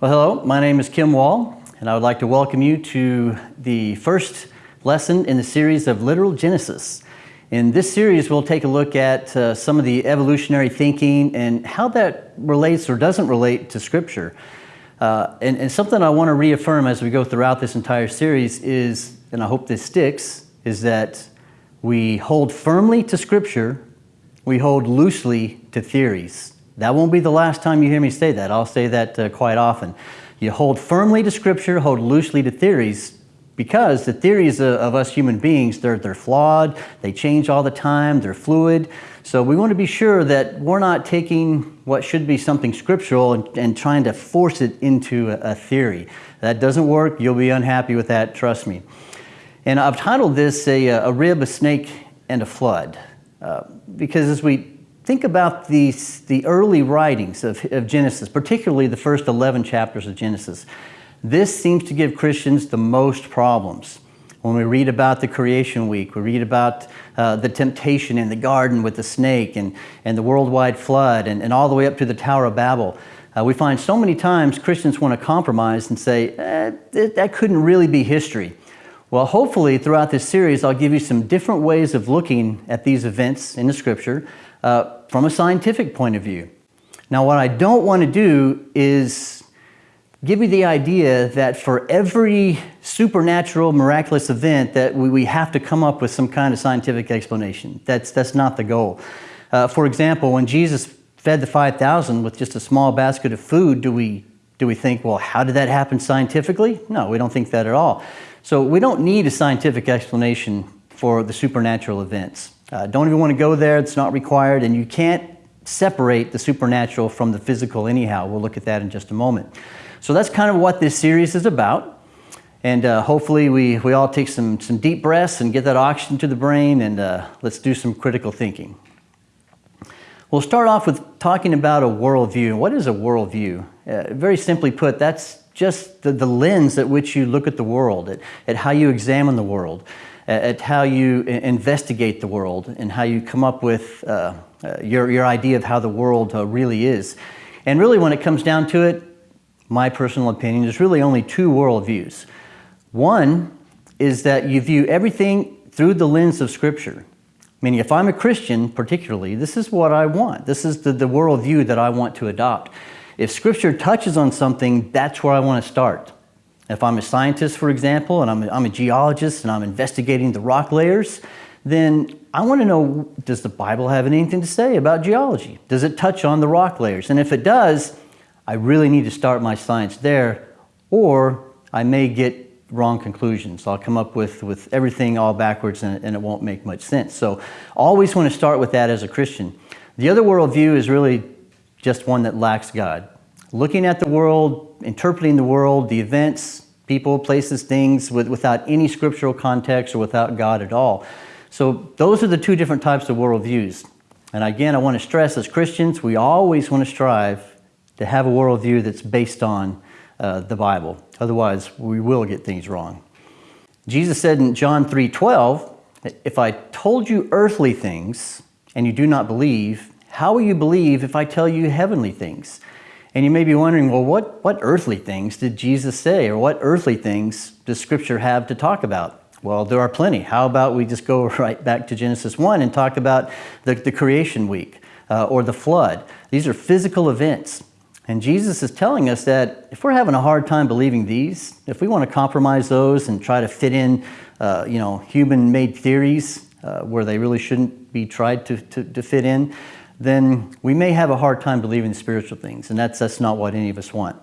Well, hello, my name is Kim Wall, and I would like to welcome you to the first lesson in the series of Literal Genesis. In this series, we'll take a look at uh, some of the evolutionary thinking and how that relates or doesn't relate to Scripture. Uh, and, and something I want to reaffirm as we go throughout this entire series is, and I hope this sticks, is that we hold firmly to Scripture, we hold loosely to theories. That won't be the last time you hear me say that. I'll say that uh, quite often. You hold firmly to Scripture, hold loosely to theories, because the theories of, of, us human beings, they're, they're flawed, they change all the time, they're fluid. So we want to be sure that we're not taking what should be something scriptural and, and trying to force it into a, a, theory. That doesn't work. You'll be unhappy with that, trust me. And I've titled this A, a Rib, a Snake, and a Flood. Uh, because as we think about these, the early writings of, of Genesis, particularly the first 11 chapters of Genesis, this seems to give Christians the most problems. When we read about the creation week, we read about uh, the temptation in the garden with the snake and, and the worldwide flood and, and all the way up to the Tower of Babel. Uh, we find so many times Christians want to compromise and say, eh, that couldn't really be history. Well, hopefully throughout this series, I'll give you some different ways of looking at these events in the scripture uh, from a scientific point of view. Now, what I don't want to do is give you the idea that for every supernatural, miraculous event that we, we have to come up with some kind of scientific explanation. That's, that's not the goal. Uh, for example, when Jesus fed the 5,000 with just a small basket of food, do we, do we think, well, how did that happen scientifically? No, we don't think that at all. So we don't need a scientific explanation for the supernatural events. Uh, don't even want to go there, it's not required, and you can't separate the supernatural from the physical anyhow. We'll look at that in just a moment. So that's kind of what this series is about. And uh, hopefully we, we all take some, some deep breaths and get that oxygen to the brain and uh, let's do some critical thinking. We'll start off with talking about a worldview. What is a worldview? Uh, very simply put, that's just the, the lens at which you look at the world, at, at how you examine the world at how you investigate the world and how you come up with uh, uh, your, your idea of how the world uh, really is. And really when it comes down to it, my personal opinion, there's really only two worldviews. One is that you view everything through the lens of Scripture. Meaning if I'm a Christian particularly, this is what I want. This is the, the worldview that I want to adopt. If Scripture touches on something, that's where I want to start. If I'm a scientist, for example, and I'm a, I'm a geologist and I'm investigating the rock layers, then I want to know, does the Bible have anything to say about geology? Does it touch on the rock layers? And if it does, I really need to start my science there, or I may get wrong conclusions. I'll come up with, with everything all backwards and, and it won't make much sense. So always want to start with that as a Christian. The other worldview is really just one that lacks God. Looking at the world, interpreting the world, the events, people, places, things with, without any scriptural context or without God at all. So those are the two different types of worldviews. And again, I want to stress as Christians, we always want to strive to have a worldview that's based on uh, the Bible. Otherwise, we will get things wrong. Jesus said in John 3.12, if I told you earthly things and you do not believe, how will you believe if I tell you heavenly things? And you may be wondering, well, what, what earthly things did Jesus say? Or what earthly things does Scripture have to talk about? Well, there are plenty. How about we just go right back to Genesis 1 and talk about the, the creation week uh, or the flood? These are physical events. And Jesus is telling us that if we're having a hard time believing these, if we want to compromise those and try to fit in, uh, you know, human-made theories uh, where they really shouldn't be tried to, to, to fit in, then we may have a hard time believing spiritual things, and that's, that's not what any of us want.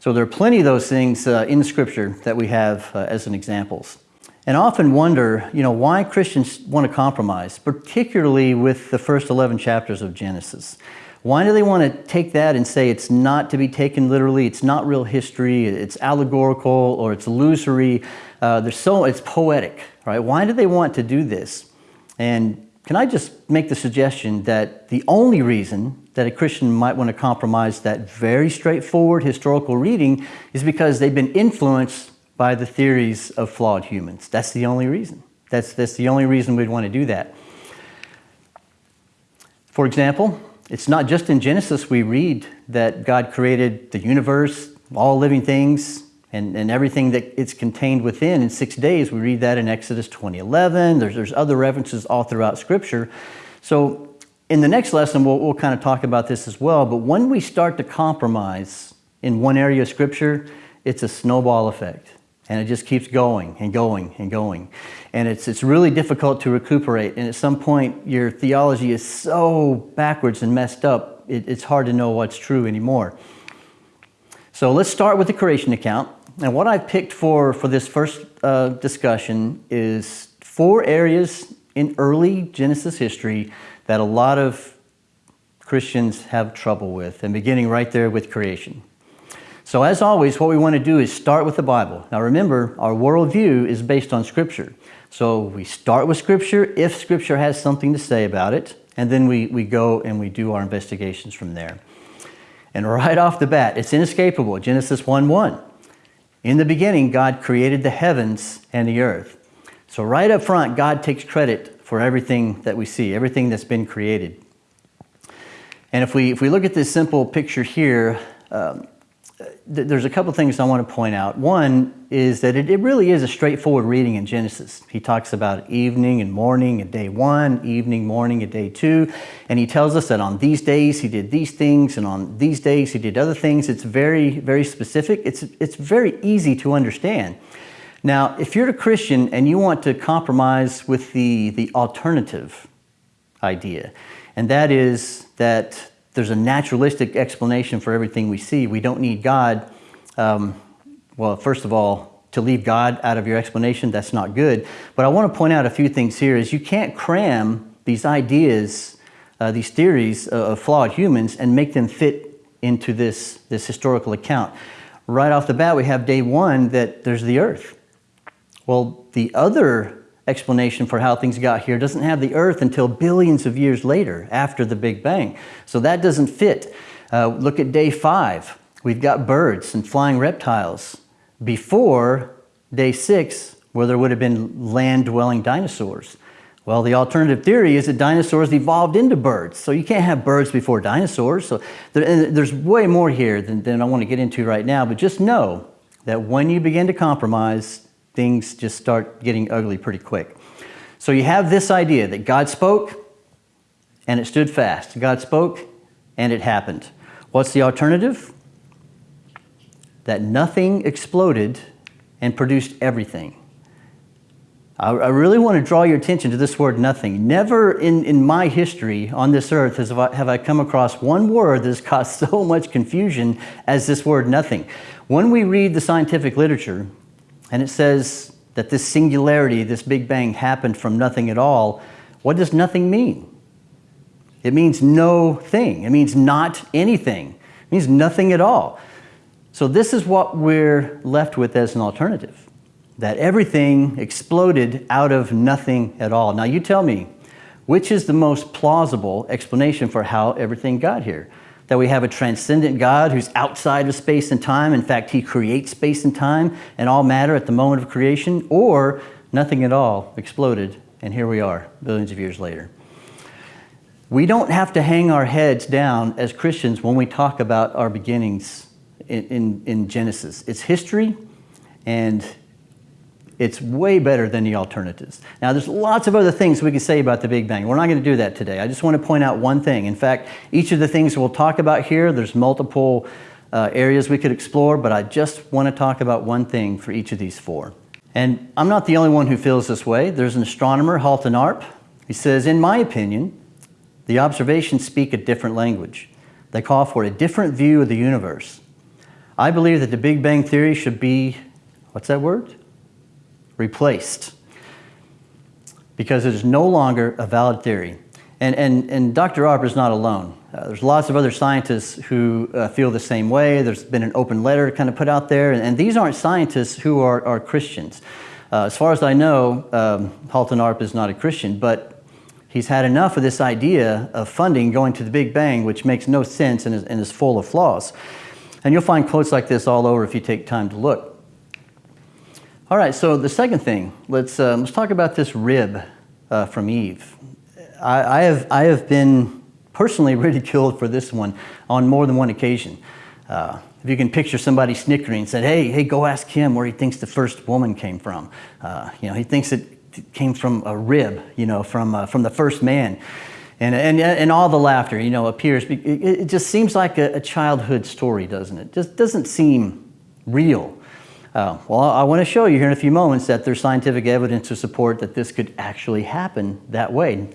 So there are plenty of those things uh, in Scripture that we have uh, as an examples. And I often wonder, you know, why Christians want to compromise, particularly with the first 11 chapters of Genesis. Why do they want to take that and say it's not to be taken literally, it's not real history, it's allegorical, or it's illusory, uh, so, it's poetic, right? Why do they want to do this? And can I just make the suggestion that the only reason that a Christian might want to compromise that very straightforward historical reading is because they've been influenced by the theories of flawed humans. That's the only reason. That's, that's the only reason we'd want to do that. For example, it's not just in Genesis we read that God created the universe, all living things and, and everything that it's contained within in six days. We read that in Exodus 2011. There's, there's other references all throughout Scripture. So in the next lesson, we'll, we'll kind of talk about this as well. But when we start to compromise in one area of Scripture, it's a snowball effect. And it just keeps going and going and going. And it's, it's really difficult to recuperate. And at some point, your theology is so backwards and messed up, it, it's hard to know what's true anymore. So let's start with the creation account. And what I've picked for, for this first uh, discussion is four areas in early Genesis history that a lot of Christians have trouble with, and beginning right there with creation. So as always, what we want to do is start with the Bible. Now remember, our worldview is based on Scripture. So we start with Scripture if Scripture has something to say about it, and then we, we go and we do our investigations from there. And right off the bat, it's inescapable, Genesis 1-1. In the beginning, God created the heavens and the earth. So right up front, God takes credit for everything that we see, everything that's been created. And if we, if we look at this simple picture here, um, there's a couple things I want to point out. One is that it, it, really is a straightforward reading in Genesis. He talks about evening and morning at day one, evening, morning at day two, and he tells us that on these days he did these things, and on these days he did other things. It's very, very specific. It's, it's very easy to understand. Now, if you're a Christian and you want to compromise with the, the alternative idea, and that is that there's a naturalistic explanation for everything we see. We don't need God. Um, well, first of all, to leave God out of your explanation, that's not good. But I want to point out a few things here is you can't cram these ideas, uh, these theories of flawed humans and make them fit into this, this historical account. Right off the bat, we have day one that there's the earth. Well, the other explanation for how things got here doesn't have the Earth until billions of years later, after the Big Bang. So that doesn't fit. Uh, look at day five. We've got birds and flying reptiles before day six, where there would have been land-dwelling dinosaurs. Well, the alternative theory is that dinosaurs evolved into birds. So you can't have birds before dinosaurs. So there, there's way more here than, than I want to get into right now. But just know that when you begin to compromise, things just start getting ugly pretty quick. So you have this idea that God spoke and it stood fast. God spoke and it happened. What's the alternative? That nothing exploded and produced everything. I, really want to draw your attention to this word nothing. Never in, in my history on this earth has, have I come across one word that has caused so much confusion as this word nothing. When we read the scientific literature, and it says that this singularity, this Big Bang happened from nothing at all. What does nothing mean? It means no thing. It means not anything. It means nothing at all. So this is what we're left with as an alternative, that everything exploded out of nothing at all. Now you tell me, which is the most plausible explanation for how everything got here? That we have a transcendent God who's outside of space and time. In fact, he creates space and time and all matter at the moment of creation, or nothing at all exploded, and here we are, billions of years later. We don't have to hang our heads down as Christians when we talk about our beginnings in, in, in Genesis. It's history, and it's way better than the alternatives. Now, there's lots of other things we can say about the Big Bang. We're not going to do that today. I just want to point out one thing. In fact, each of the things we'll talk about here, there's multiple uh, areas we could explore, but I just want to talk about one thing for each of these four. And I'm not the only one who feels this way. There's an astronomer, Halton Arp. He says, in my opinion, the observations speak a different language. They call for a different view of the universe. I believe that the Big Bang Theory should be, what's that word? Replaced because it is no longer a valid theory. And, and, and Dr. Arp is not alone. Uh, there's lots of other scientists who uh, feel the same way. There's been an open letter kind of put out there, and, and these aren't scientists who are, are Christians. Uh, as far as I know, um, Halton Arp is not a Christian, but he's had enough of this idea of funding going to the Big Bang, which makes no sense and is, and is full of flaws. And you'll find quotes like this all over if you take time to look. All right, so the second thing, let's, uh, let's talk about this rib uh, from Eve. I, I, have, I have been personally ridiculed for this one on more than one occasion. Uh, if you can picture somebody snickering and said, hey, hey, go ask him where he thinks the first woman came from. Uh, you know, he thinks it came from a rib, you know, from, uh, from the first man. And, and, and all the laughter, you know, appears. It, it just seems like a, a, childhood story, doesn't it? Just doesn't seem real. Uh, well, I want to show you here in a few moments that there's scientific evidence to support that this could actually happen that way.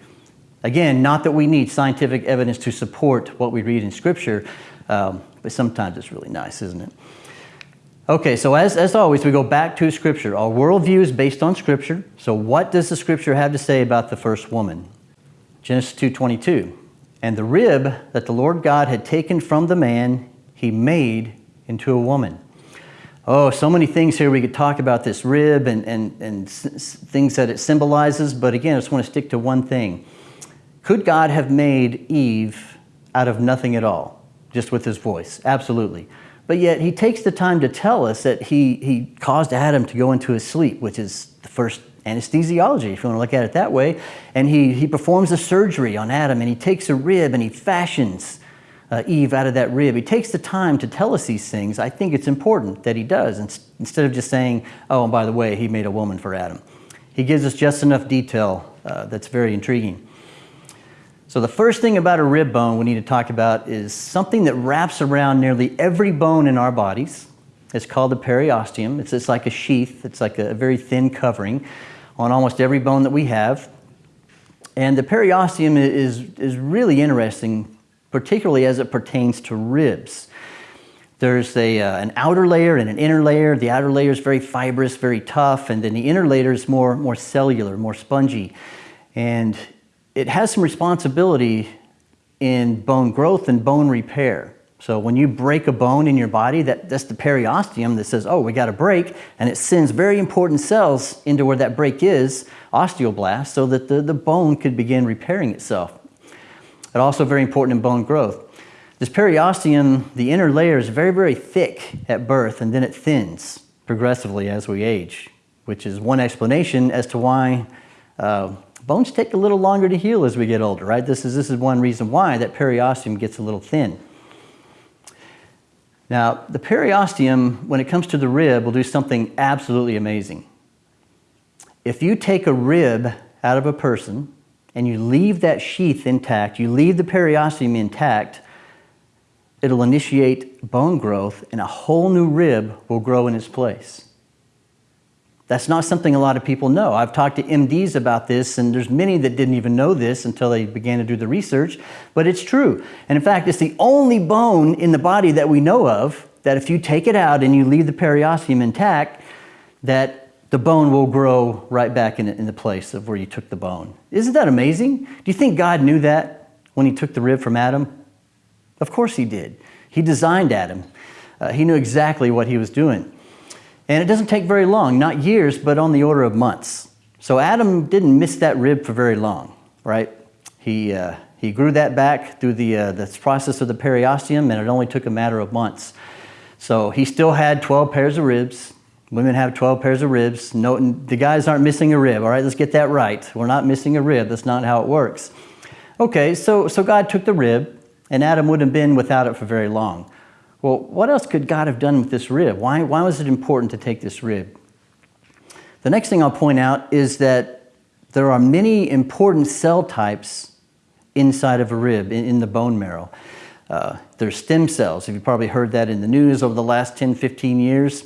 Again, not that we need scientific evidence to support what we read in Scripture, um, but sometimes it's really nice, isn't it? Okay, so as, as always, we go back to Scripture. Our worldview is based on Scripture. So what does the Scripture have to say about the first woman? Genesis 2.22, And the rib that the Lord God had taken from the man, he made into a woman. Oh, so many things here we could talk about this rib and, and, and things that it symbolizes, but again, I just want to stick to one thing. Could God have made Eve out of nothing at all, just with his voice? Absolutely. But yet he takes the time to tell us that he, he caused Adam to go into his sleep, which is the first anesthesiology, if you want to look at it that way. And he, he performs a surgery on Adam and he takes a rib and he fashions uh, Eve out of that rib. He takes the time to tell us these things. I think it's important that he does instead of just saying, oh, and by the way, he made a woman for Adam. He gives us just enough detail uh, that's very intriguing. So the first thing about a rib bone we need to talk about is something that wraps around nearly every bone in our bodies. It's called the periosteum. It's just like a sheath. It's like a very thin covering on almost every bone that we have. And the periosteum is, is really interesting, particularly as it pertains to ribs. There's a, uh, an outer layer and an inner layer. The outer layer is very fibrous, very tough, and then the inner layer is more, more cellular, more spongy. And it has some responsibility in bone growth and bone repair. So when you break a bone in your body, that, that's the periosteum that says, oh, we got to break, and it sends very important cells into where that break is, osteoblasts, so that the, the bone could begin repairing itself. But also very important in bone growth. This periosteum, the inner layer is very, very thick at birth, and then it thins progressively as we age, which is one explanation as to why uh, Bones take a little longer to heal as we get older, right? This is, this is one reason why that periosteum gets a little thin. Now, the periosteum, when it comes to the rib, will do something absolutely amazing. If you take a rib out of a person and you leave that sheath intact, you leave the periosteum intact, it'll initiate bone growth and a whole new rib will grow in its place. That's not something a lot of people know. I've talked to MDs about this, and there's many that didn't even know this until they began to do the research, but it's true. And in fact, it's the only bone in the body that we know of that if you take it out and you leave the periosteum intact, that the bone will grow right back in, in the place of where you took the bone. Isn't that amazing? Do you think God knew that when he took the rib from Adam? Of course he did. He designed Adam. Uh, he knew exactly what he was doing. And it doesn't take very long, not years, but on the order of months. So Adam didn't miss that rib for very long, right? He, uh, he grew that back through the, uh, the process of the periosteum, and it only took a matter of months. So he still had 12 pairs of ribs. Women have 12 pairs of ribs. No, the guys aren't missing a rib, all right? Let's get that right. We're not missing a rib. That's not how it works. Okay, so, so God took the rib, and Adam wouldn't have been without it for very long. Well, what else could God have done with this rib? Why, why was it important to take this rib? The next thing I'll point out is that there are many important cell types inside of a rib, in, in the bone marrow. Uh, there's stem cells. If You've probably heard that in the news over the last 10, 15 years.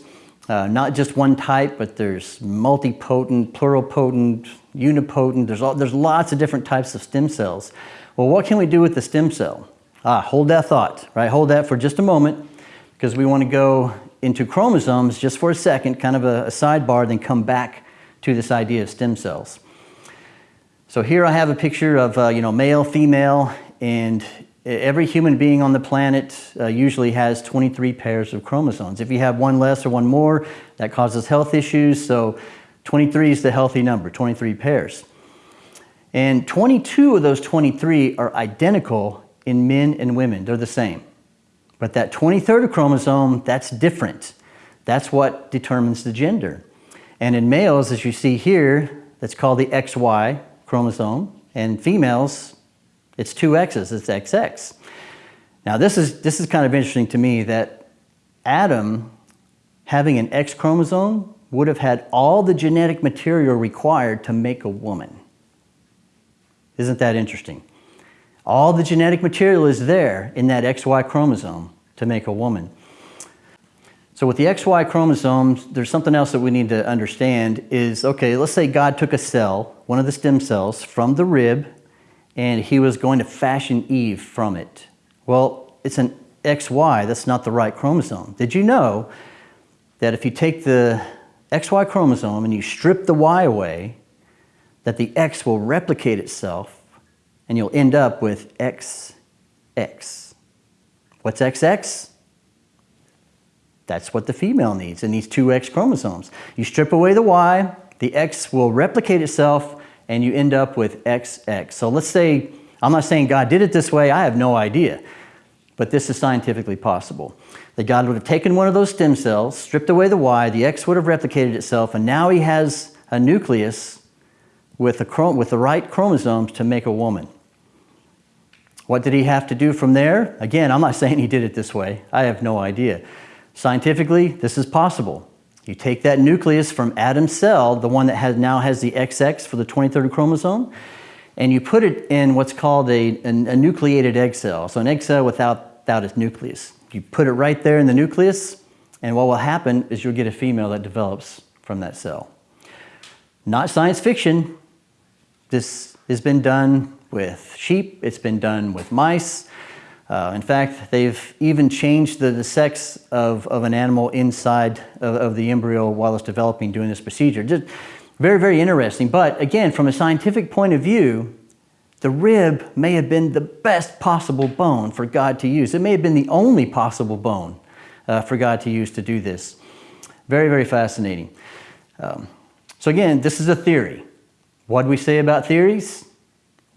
Uh, not just one type, but there's multipotent, pluripotent, unipotent. There's, all, there's lots of different types of stem cells. Well, what can we do with the stem cell? Ah, hold that thought, right? Hold that for just a moment because we want to go into chromosomes just for a second, kind of a, a sidebar, then come back to this idea of stem cells. So here I have a picture of uh, you know male, female, and every human being on the planet uh, usually has 23 pairs of chromosomes. If you have one less or one more, that causes health issues. So 23 is the healthy number, 23 pairs. And 22 of those 23 are identical in men and women. They're the same. But that 23rd chromosome, that's different. That's what determines the gender. And in males, as you see here, that's called the XY chromosome. And females, it's two X's, it's XX. Now this is, this is kind of interesting to me that Adam having an X chromosome would have had all the genetic material required to make a woman. Isn't that interesting? All the genetic material is there in that XY chromosome to make a woman. So with the XY chromosomes, there's something else that we need to understand is, okay, let's say God took a cell, one of the stem cells, from the rib, and he was going to fashion Eve from it. Well, it's an XY, that's not the right chromosome. Did you know that if you take the XY chromosome and you strip the Y away, that the X will replicate itself and you'll end up with XX. What's XX? That's what the female needs in these two X chromosomes. You strip away the Y, the X will replicate itself, and you end up with XX. So let's say, I'm not saying God did it this way, I have no idea, but this is scientifically possible. That God would have taken one of those stem cells, stripped away the Y, the X would have replicated itself, and now he has a nucleus with the, with the right chromosomes to make a woman. What did he have to do from there? Again, I'm not saying he did it this way. I have no idea. Scientifically, this is possible. You take that nucleus from Adam's cell, the one that has, now has the XX for the 23rd chromosome, and you put it in what's called a, a, a nucleated egg cell. So an egg cell without, without its nucleus. You put it right there in the nucleus, and what will happen is you'll get a female that develops from that cell. Not science fiction. This has been done with sheep, it's been done with mice. Uh, in fact, they've even changed the, the sex of, of an animal inside of, of, the embryo while it's developing doing this procedure. Just very, very interesting. But again, from a scientific point of view, the rib may have been the best possible bone for God to use. It may have been the only possible bone uh, for God to use to do this. Very, very fascinating. Um, so again, this is a theory. What do we say about theories?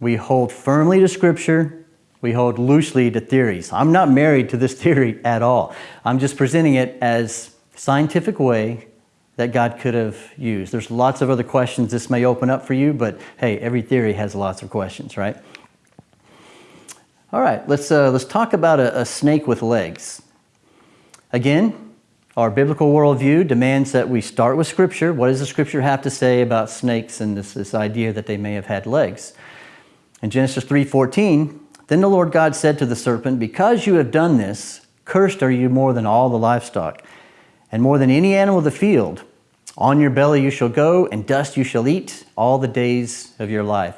We hold firmly to Scripture. We hold loosely to theories. I'm not married to this theory at all. I'm just presenting it as scientific way that God could have used. There's lots of other questions this may open up for you, but hey, every theory has lots of questions, right? All right, let's, uh, let's talk about a, a snake with legs. Again, our biblical worldview demands that we start with Scripture. What does the Scripture have to say about snakes and this, this idea that they may have had legs? In Genesis 3.14, then the Lord God said to the serpent, Because you have done this, cursed are you more than all the livestock, and more than any animal of the field. On your belly you shall go, and dust you shall eat all the days of your life.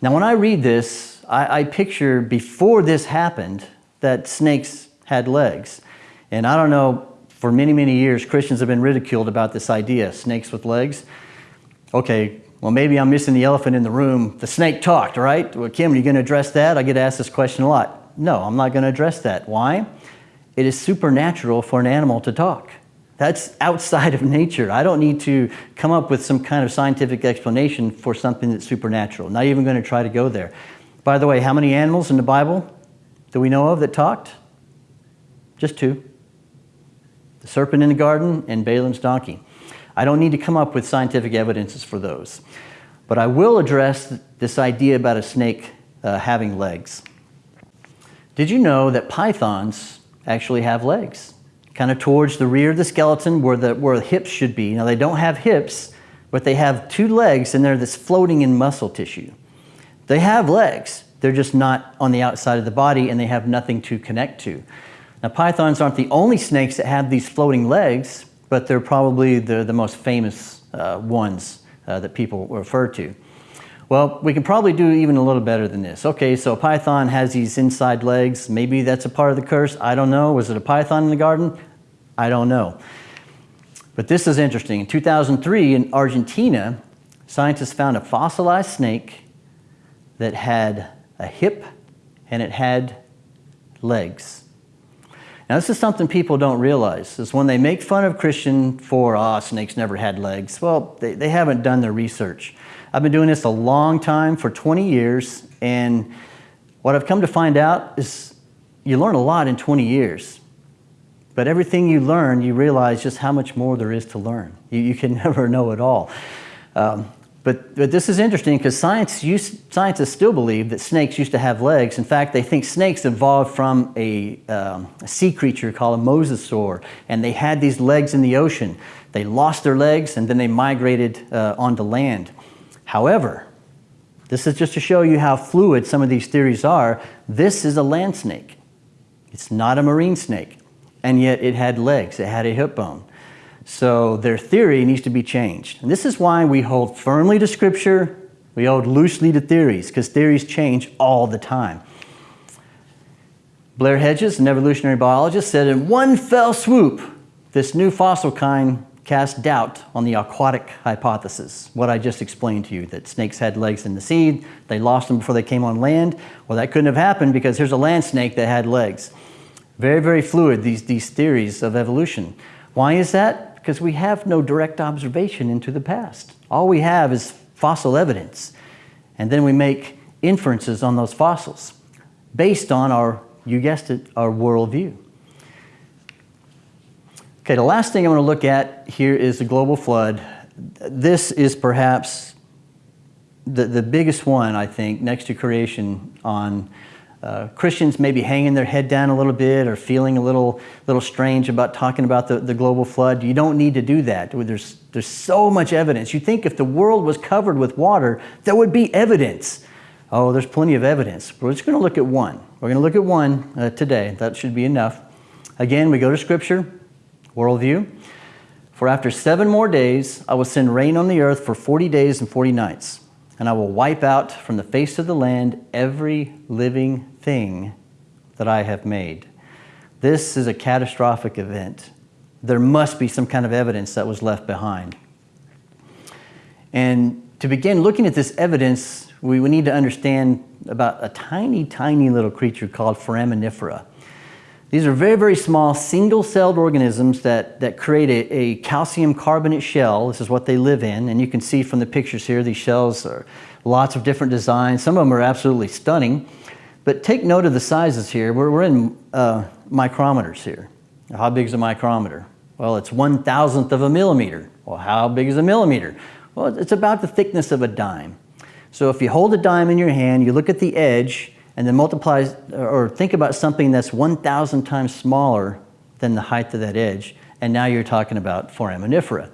Now when I read this, I, I picture before this happened that snakes had legs. And I don't know, for many, many years, Christians have been ridiculed about this idea, snakes with legs. Okay, well, maybe I'm missing the elephant in the room. The snake talked, right? Well, Kim, are you going to address that? I get asked this question a lot. No, I'm not going to address that. Why? It is supernatural for an animal to talk. That's outside of nature. I don't need to come up with some kind of scientific explanation for something that's supernatural. Not even going to try to go there. By the way, how many animals in the Bible do we know of that talked? Just two. The serpent in the garden and Balaam's donkey. I don't need to come up with scientific evidences for those. But I will address this idea about a snake uh, having legs. Did you know that pythons actually have legs? Kind of towards the rear of the skeleton where the, where the hips should be. Now they don't have hips, but they have two legs and they're this floating in muscle tissue. They have legs, they're just not on the outside of the body and they have nothing to connect to. Now pythons aren't the only snakes that have these floating legs, but they're probably the, the most famous uh, ones uh, that people refer to. Well, we can probably do even a little better than this. Okay, so a python has these inside legs. Maybe that's a part of the curse. I don't know. Was it a python in the garden? I don't know. But this is interesting. In 2003 in Argentina, scientists found a fossilized snake that had a hip and it had legs. Now this is something people don't realize, is when they make fun of Christian for, ah, snakes never had legs, well, they, they haven't done their research. I've been doing this a long time, for 20 years, and what I've come to find out is you learn a lot in 20 years. But everything you learn, you realize just how much more there is to learn. You, you can never know it all. Um, But, but this is interesting because scientists still believe that snakes used to have legs. In fact, they think snakes evolved from a, um, a sea creature called a mosasaur, and they had these legs in the ocean. They lost their legs and then they migrated uh, onto land. However, this is just to show you how fluid some of these theories are. This is a land snake. It's not a marine snake, and yet it had legs, it had a hip bone. So their theory needs to be changed. And this is why we hold firmly to Scripture, we hold loosely to theories, because theories change all the time. Blair Hedges, an evolutionary biologist, said in one fell swoop, this new fossil kind cast doubt on the aquatic hypothesis, what I just explained to you, that snakes had legs in the sea, they lost them before they came on land. Well, that couldn't have happened because here's a land snake that had legs. Very, very fluid, these, these theories of evolution. Why is that? Because we have no direct observation into the past. All we have is fossil evidence, and then we make inferences on those fossils based on our, you guessed it, our worldview. Okay, the last thing I'm going to look at here is the global flood. This is perhaps the, the biggest one, I think, next to creation on uh, Christians maybe hanging their head down a little bit or feeling a little, little strange about talking about the, the global flood. You don't need to do that. There's, there's so much evidence. You think if the world was covered with water, there would be evidence. Oh, there's plenty of evidence. We're just going to look at one. We're going to look at one uh, today. That should be enough. Again, we go to Scripture, worldview. For after seven more days, I will send rain on the earth for 40 days and 40 nights and I will wipe out from the face of the land every living thing that I have made. This is a catastrophic event. There must be some kind of evidence that was left behind. And to begin looking at this evidence, we, need to understand about a tiny, tiny little creature called foraminifera. These are very, very small single-celled organisms that, that create a, a, calcium carbonate shell. This is what they live in. And you can see from the pictures here, these shells are lots of different designs. Some of them are absolutely stunning. But take note of the sizes here. We're, we're in uh, micrometers here. How big is a micrometer? Well, it's one thousandth of a millimeter. Well, how big is a millimeter? Well, it's about the thickness of a dime. So if you hold a dime in your hand, you look at the edge, and then multiply or think about something that's 1,000 times smaller than the height of that edge, and now you're talking about foraminifera.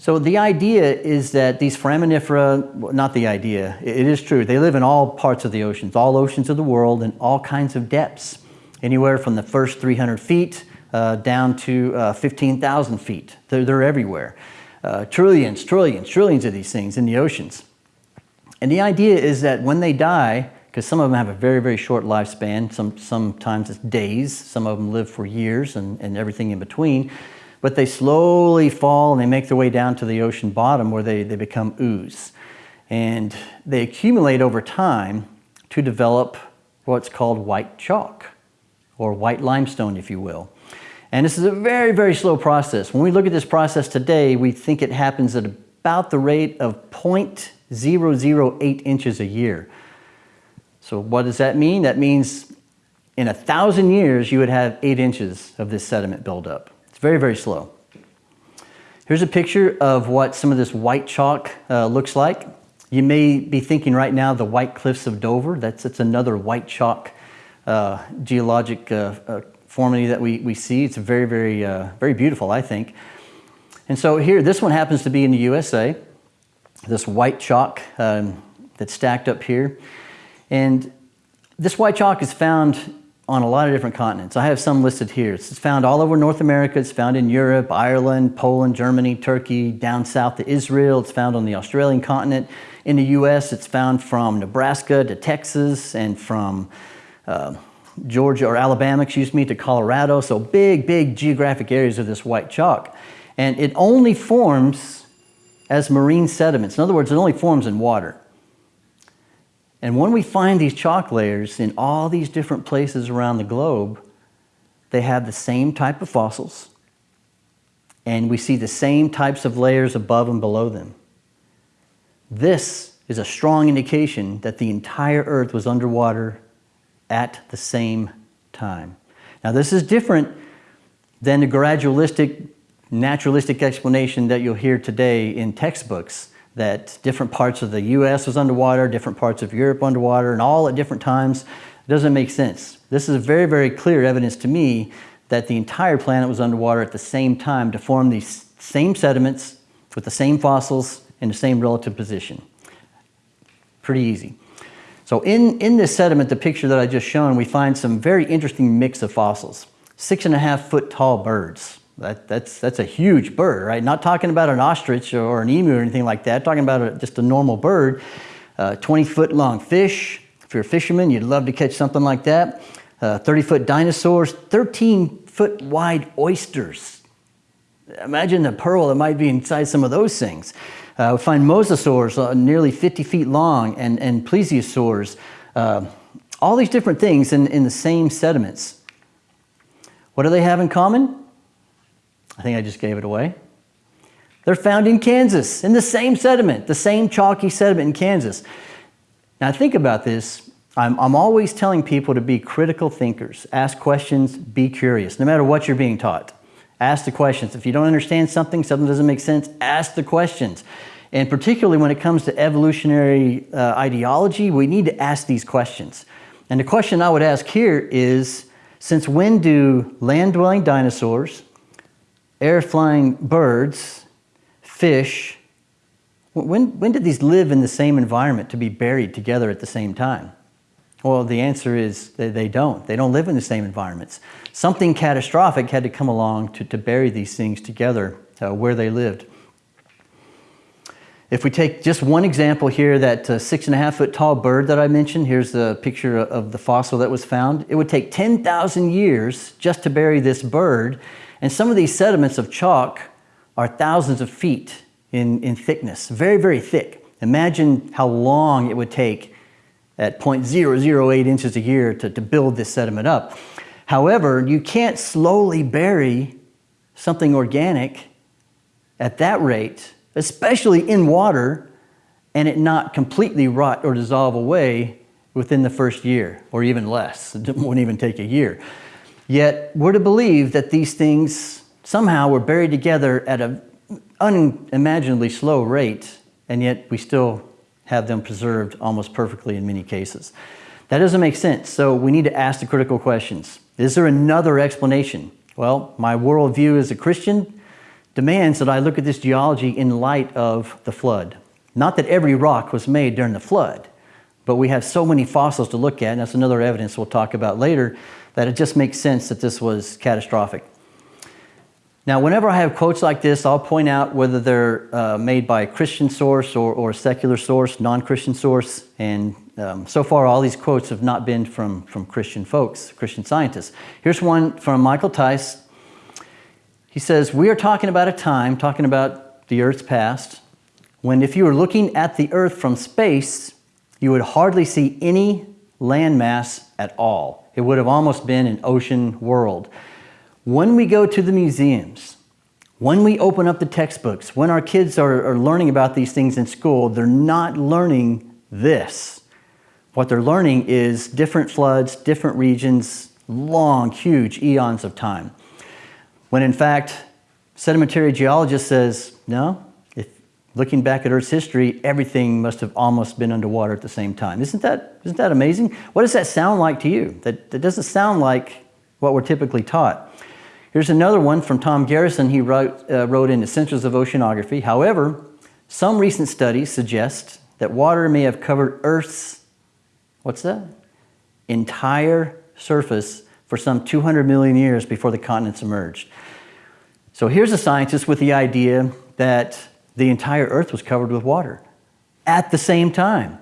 So the idea is that these foraminifera, not the idea, it is true, they live in all parts of the oceans, all oceans of the world in all kinds of depths, anywhere from the first 300 feet uh, down to uh, 15,000 feet. They're, they're everywhere. Uh, trillions, trillions, trillions of these things in the oceans. And the idea is that when they die, because some of them have a very, very short lifespan. Some, sometimes it's days. Some of them live for years and, and everything in between. But they slowly fall and they make their way down to the ocean bottom where they, they become ooze. And they accumulate over time to develop what's called white chalk or white limestone, if you will. And this is a very, very slow process. When we look at this process today, we think it happens at about the rate of 0.008 inches a year. So what does that mean? That means in a thousand years, you would have eight inches of this sediment buildup. Very, very slow. Here's a picture of what some of this white chalk uh, looks like. You may be thinking right now the White Cliffs of Dover. That's, that's another white chalk uh, geologic uh, uh formity that we, we see. It's very, very, uh, very beautiful, I think. And so here, this one happens to be in the USA. This white chalk um, that's stacked up here. And this white chalk is found on a lot of different continents. I have some listed here. It's found all over North America. It's found in Europe, Ireland, Poland, Germany, Turkey, down south to Israel. It's found on the Australian continent. In the US, it's found from Nebraska to Texas and from uh, Georgia or Alabama, excuse me, to Colorado. So big, big geographic areas of this white chalk. And it only forms as marine sediments. In other words, it only forms in water. And when we find these chalk layers in all these different places around the globe, they have the same type of fossils, and we see the same types of layers above and below them. This is a strong indication that the entire Earth was underwater at the same time. Now, this is different than the gradualistic, naturalistic explanation that you'll hear today in textbooks that different parts of the US was underwater, different parts of Europe underwater, and all at different times. It doesn't make sense. This is very, very clear evidence to me that the entire planet was underwater at the same time to form these same sediments with the same fossils in the same relative position. Pretty easy. So in, in this sediment, the picture that I just shown, we find some very interesting mix of fossils. Six and a half foot tall birds. That, that's, that's a huge bird, right? Not talking about an ostrich or an emu or anything like that, talking about a, just a normal bird. Uh, 20 foot long fish. If you're a fisherman, you'd love to catch something like that. Uh, 30 foot dinosaurs, 13 foot wide oysters. Imagine the pearl that might be inside some of those things. Uh, we find mosasaurs uh, nearly 50 feet long and, and plesiosaurs. Uh, all these different things in, in the same sediments. What do they have in common? I think I just gave it away. They're found in Kansas, in the same sediment, the same chalky sediment in Kansas. Now think about this. I'm, I'm always telling people to be critical thinkers. Ask questions, be curious, no matter what you're being taught. Ask the questions. If you don't understand something, something doesn't make sense, ask the questions. And particularly when it comes to evolutionary uh, ideology, we need to ask these questions. And the question I would ask here is, since when do land-dwelling dinosaurs, air-flying birds, fish, when, when did these live in the same environment to be buried together at the same time? Well, the answer is they, they don't. They don't live in the same environments. Something catastrophic had to come along to, to bury these things together uh, where they lived. If we take just one example here, that uh, six and a half foot tall bird that I mentioned, here's the picture of the fossil that was found. It would take 10,000 years just to bury this bird and some of these sediments of chalk are thousands of feet in, in thickness, very, very thick. Imagine how long it would take at 0.008 inches a year to, to build this sediment up. However, you can't slowly bury something organic at that rate, especially in water, and it not completely rot or dissolve away within the first year, or even less. It won't even take a year. Yet we're to believe that these things somehow were buried together at an unimaginably slow rate, and yet we still have them preserved almost perfectly in many cases. That doesn't make sense, so we need to ask the critical questions. Is there another explanation? Well, my worldview as a Christian demands that I look at this geology in light of the flood. Not that every rock was made during the flood, but we have so many fossils to look at, and that's another evidence we'll talk about later, that it just makes sense that this was catastrophic. Now, whenever I have quotes like this, I'll point out whether they're uh, made by a Christian source or, or a secular source, non-Christian source, and um, so far all these quotes have not been from, from Christian folks, Christian scientists. Here's one from Michael Tice. He says, we are talking about a time, talking about the Earth's past, when if you were looking at the Earth from space, you would hardly see any landmass at all. It would have almost been an ocean world. When we go to the museums, when we open up the textbooks, when our kids are, are learning about these things in school, they're not learning this. What they're learning is different floods, different regions, long, huge eons of time. When in fact, sedimentary geologist says, no, looking back at Earth's history, everything must have almost been underwater at the same time. Isn't that, isn't that amazing? What does that sound like to you? That, that doesn't sound like what we're typically taught. Here's another one from Tom Garrison. He wrote, uh, wrote in Essentials of Oceanography. However, some recent studies suggest that water may have covered Earth's, what's that? Entire surface for some 200 million years before the continents emerged. So here's a scientist with the idea that the entire earth was covered with water at the same time.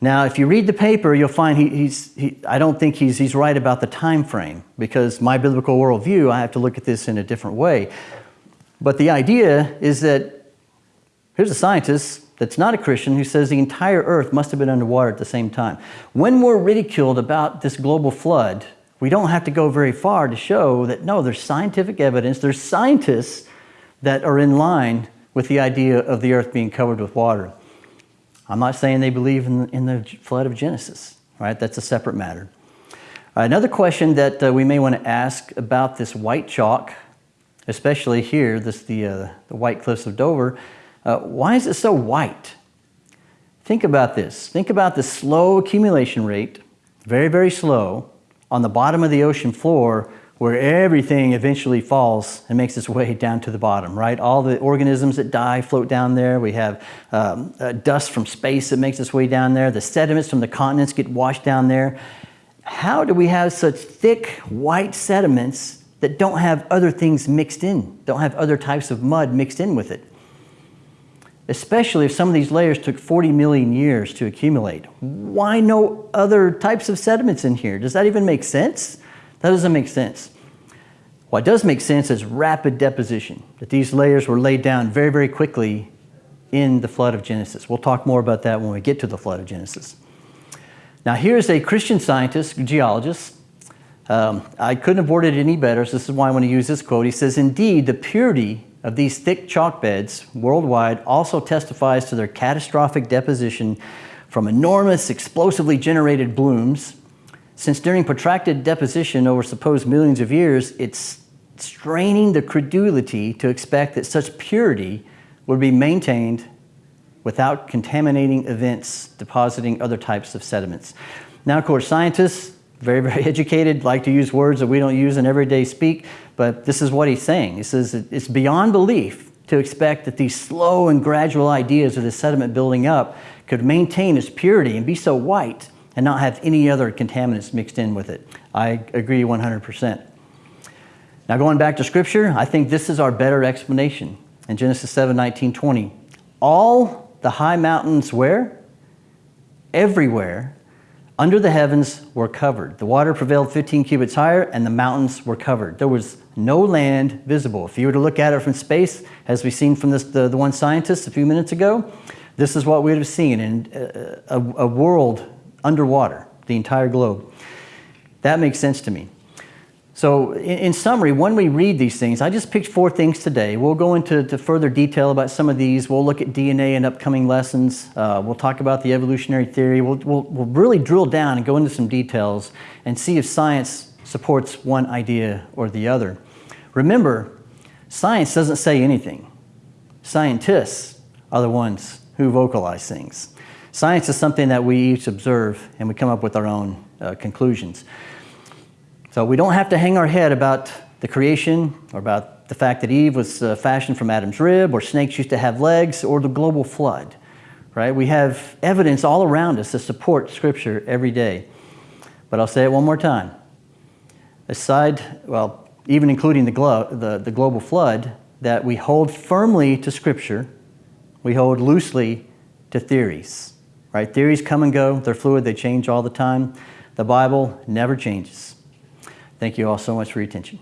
Now, if you read the paper, you'll find he, he's, he, I don't think he's, he's right about the time frame because my biblical worldview, I have to look at this in a different way. But the idea is that here's a scientist that's not a Christian who says the entire earth must have been underwater at the same time. When we're ridiculed about this global flood, we don't have to go very far to show that no, there's scientific evidence, there's scientists that are in line with the idea of the earth being covered with water. I'm not saying they believe in the, in the flood of Genesis, right? That's a separate matter. Another question that uh, we may want to ask about this white chalk, especially here, this the, uh, the White Cliffs of Dover, Uh, why is it so white? Think about this. Think about the slow accumulation rate, very, very slow, on the bottom of the ocean floor where everything eventually falls and makes its way down to the bottom, right? All the organisms that die float down there. We have um, uh, dust from space that makes its way down there. The sediments from the continents get washed down there. How do we have such thick white sediments that don't have other things mixed in, don't have other types of mud mixed in with it? Especially if some of these layers took 40 million years to accumulate. Why no other types of sediments in here? Does that even make sense? That doesn't make sense. What does make sense is rapid deposition, that these layers were laid down very, very quickly in the flood of Genesis. We'll talk more about that when we get to the flood of Genesis. Now, here's a Christian scientist, geologist. Um, I couldn't have worded it any better, so this is why I want to use this quote. He says, Indeed, the purity of these thick chalk beds worldwide also testifies to their catastrophic deposition from enormous, explosively generated blooms since during protracted deposition over supposed millions of years, it's straining the credulity to expect that such purity would be maintained without contaminating events depositing other types of sediments. Now, of course, scientists, very, very educated, like to use words that we don't use in everyday speak, but this is what he's saying. He says it's beyond belief to expect that these slow and gradual ideas of the sediment building up could maintain its purity and be so white and not have any other contaminants mixed in with it. I agree 100%. Now going back to scripture, I think this is our better explanation. In Genesis 7, 19, 20, all the high mountains where? Everywhere under the heavens were covered. The water prevailed 15 cubits higher and the mountains were covered. There was no land visible. If you were to look at it from space, as we've seen from this, the, the one scientist a few minutes ago, this is what we would have seen in a, a, a world underwater, the entire globe. That makes sense to me. So in, in, summary, when we read these things, I just picked four things today. We'll go into further detail about some of these. We'll look at DNA in upcoming lessons. Uh, we'll talk about the evolutionary theory. We'll, we'll, we'll really drill down and go into some details and see if science supports one idea or the other. Remember, science doesn't say anything. Scientists are the ones who vocalize things. Science is something that we each observe and we come up with our own uh, conclusions. So we don't have to hang our head about the creation or about the fact that Eve was uh, fashioned from Adam's rib or snakes used to have legs or the global flood, right? We have evidence all around us to support Scripture every day. But I'll say it one more time. Aside, well, even including the, glo the, the global flood, that we hold firmly to Scripture, we hold loosely to theories right? Theories come and go, they're fluid, they change all the time. The Bible never changes. Thank you all so much for your attention.